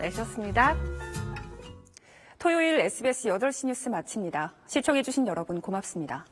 내셨습니다. 토요일 SBS 8시 뉴스 마칩니다. 시청해주신 여러분 고맙습니다.